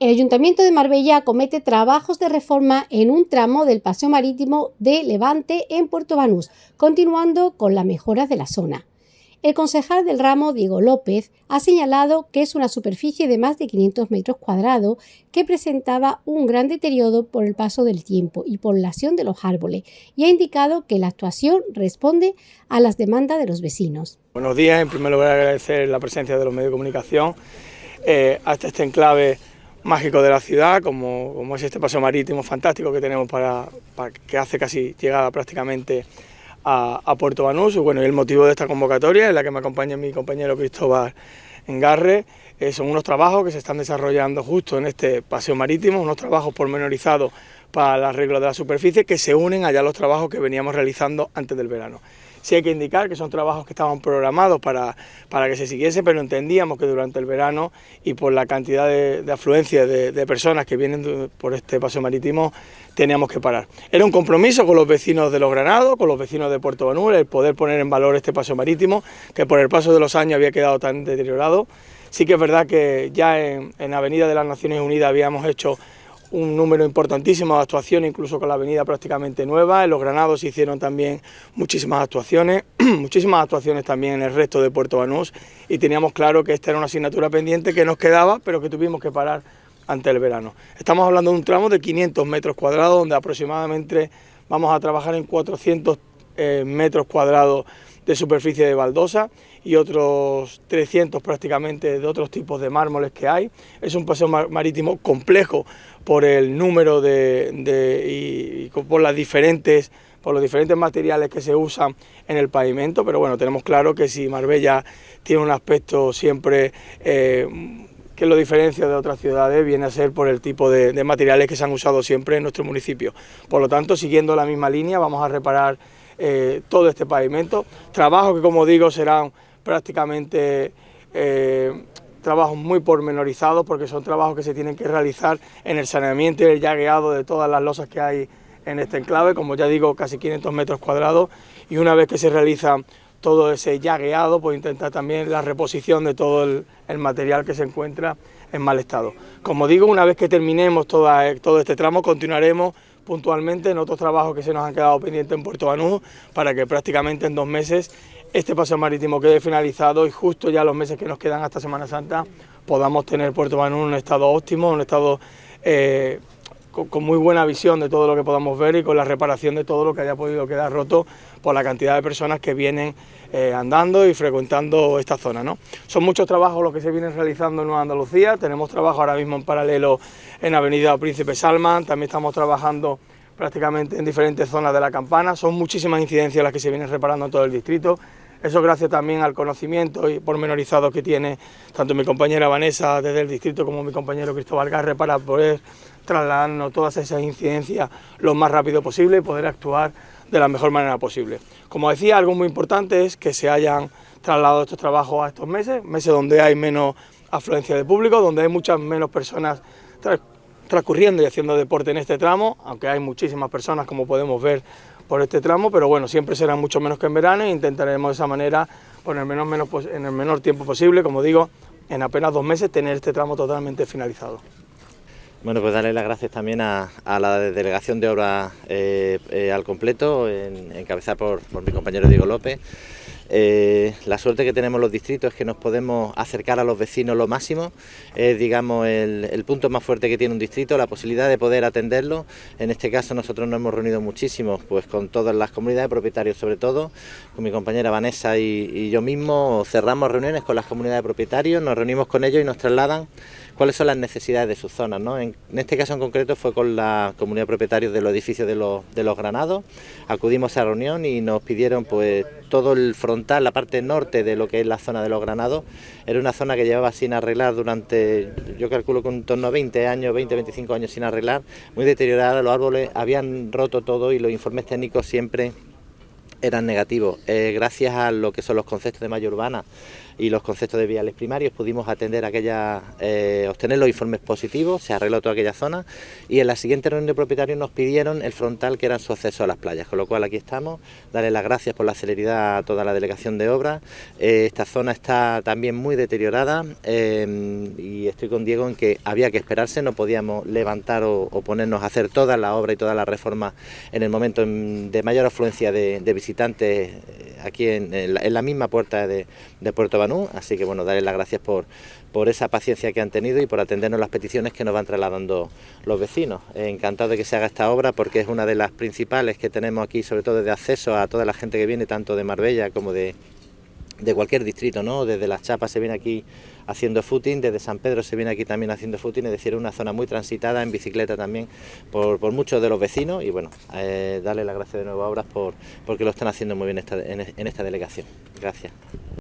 El Ayuntamiento de Marbella acomete trabajos de reforma en un tramo del paseo marítimo de Levante en Puerto Banús, continuando con las mejoras de la zona. El concejal del ramo, Diego López, ha señalado que es una superficie de más de 500 metros cuadrados que presentaba un gran deterioro por el paso del tiempo y por la acción de los árboles y ha indicado que la actuación responde a las demandas de los vecinos. Buenos días, en primer lugar agradecer la presencia de los medios de comunicación eh, hasta este enclave mágico de la ciudad, como, como es este paseo marítimo fantástico que tenemos para, que hace casi llegada prácticamente a, Puerto Banús. Bueno, y el motivo de esta convocatoria, en la que me acompaña mi compañero Cristóbal Engarre, eh, son unos trabajos que se están desarrollando justo en este paseo marítimo, unos trabajos pormenorizados para el arreglo de la superficie que se unen allá a los trabajos que veníamos realizando antes del verano. Sí hay que indicar que son trabajos que estaban programados para, para que se siguiese, pero entendíamos que durante el verano y por la cantidad de, afluencia de, personas que vienen por este paseo marítimo, teníamos que parar. Era un compromiso con los vecinos de Los Granados, con los vecinos de Puerto Banús, el poder poner en valor este paseo marítimo, que por el paso de los años había quedado tan deteriorado. Sí que es verdad que ya en Avenida de las Naciones Unidas habíamos hecho un número importantísimo de actuaciones, incluso con la avenida prácticamente nueva. En los Granados se hicieron también muchísimas actuaciones, muchísimas actuaciones también en el resto de Puerto Banús y teníamos claro que esta era una asignatura pendiente que nos quedaba, pero que tuvimos que parar ante el verano. Estamos hablando de un tramo de 500 metros cuadrados, donde aproximadamente vamos a trabajar en 400 eh, metros cuadrados de superficie de baldosa y otros 300 prácticamente de otros tipos de mármoles que hay. Es un paseo marítimo complejo por el número de, y, por las diferentes por los diferentes materiales que se usan en el pavimento, pero bueno, tenemos claro que si Marbella tiene un aspecto siempre eh, que lo diferencia de otras ciudades, viene a ser por el tipo de, de materiales que se han usado siempre en nuestro municipio. Por lo tanto, siguiendo la misma línea, vamos a reparar eh, todo este pavimento. Trabajos que, como digo, serán prácticamente eh, trabajos muy pormenorizados porque son trabajos que se tienen que realizar en el saneamiento y el llagueado de todas las losas que hay en este enclave, como ya digo, casi 500 metros cuadrados y una vez que se realiza todo ese llagueado, pues intentar también la reposición de todo el, material que se encuentra en mal estado. Como digo, una vez que terminemos todo este tramo, continuaremos puntualmente en otros trabajos que se nos han quedado pendientes en Puerto Banús para que prácticamente en dos meses este paseo marítimo quede finalizado y justo ya los meses que nos quedan hasta Semana Santa podamos tener Puerto Banús en un estado óptimo, un estado eh, con, muy buena visión de todo lo que podamos ver y con la reparación de todo lo que haya podido quedar roto por la cantidad de personas que vienen eh, andando y frecuentando esta zona. ¿no? Son muchos trabajos los que se vienen realizando en Nueva Andalucía, tenemos trabajo ahora mismo en paralelo en Avenida Príncipe Salman, también estamos trabajando prácticamente en diferentes zonas de la campana, son muchísimas incidencias las que se vienen reparando en todo el distrito, eso gracias también al conocimiento y pormenorizado que tiene tanto mi compañera Vanessa desde el distrito como mi compañero Cristóbal Garre para poder trasladarnos todas esas incidencias lo más rápido posible y poder actuar de la mejor manera posible. Como decía, algo muy importante es que se hayan trasladado estos trabajos a estos meses, meses donde hay menos afluencia de público, donde hay muchas menos personas transcurriendo y haciendo deporte en este tramo, aunque hay muchísimas personas como podemos ver por este tramo, pero bueno, siempre será mucho menos que en verano e intentaremos de esa manera, el, menor, menos, en el menor tiempo posible, como digo, en apenas dos meses tener este tramo totalmente finalizado. Bueno, pues darle las gracias también a, la delegación de obra eh, eh, al completo, en, encabezada por, mi compañero Diego López, eh, la suerte que tenemos los distritos es que nos podemos acercar a los vecinos lo máximo, es digamos el, punto más fuerte que tiene un distrito, la posibilidad de poder atenderlo. En este caso nosotros nos hemos reunido muchísimo, pues con todas las comunidades de propietarios sobre todo, con mi compañera Vanessa y yo mismo. Cerramos reuniones con las comunidades de propietarios, nos reunimos con ellos y nos trasladan cuáles son las necesidades de sus zonas. ¿no? En, este caso en concreto fue con la comunidad de propietarios de los edificios de los, de los Granados, acudimos a la reunión y nos pidieron pues todo el frontal, la parte norte de lo que es la zona de los Granados, era una zona que llevaba sin arreglar durante, yo calculo que un torno a 20 años, 20, 25 años sin arreglar, muy deteriorada, los árboles habían roto todo y los informes técnicos siempre eran negativos. Eh, gracias a lo que son los conceptos de malla urbana y los conceptos de viales primarios pudimos atender aquella, eh, obtener los informes positivos, se arregló toda aquella zona y en la siguiente reunión de propietarios nos pidieron el frontal que era su acceso a las playas, con lo cual aquí estamos, darle las gracias por la celeridad a toda la delegación de obra. Eh, esta zona está también muy deteriorada y estoy con Diego en que había que esperarse, no podíamos levantar o, ponernos a hacer toda la obra y toda la reforma en el momento de mayor afluencia de, de visitantes aquí en, la, misma puerta de, Puerto Banú, así que bueno, darles las gracias por, por esa paciencia que han tenido y por atendernos las peticiones que nos van trasladando los vecinos. Encantado de que se haga esta obra porque es una de las principales que tenemos aquí, sobre todo de acceso a toda la gente que viene, tanto de Marbella como de, de cualquier distrito, ¿no? Desde Las Chapas se viene aquí haciendo footing, desde San Pedro se viene aquí también haciendo footing, es decir, una zona muy transitada en bicicleta también por, muchos de los vecinos y bueno, eh, darle las gracias de nuevo a Obras por, porque lo están haciendo muy bien en esta delegación. Gracias.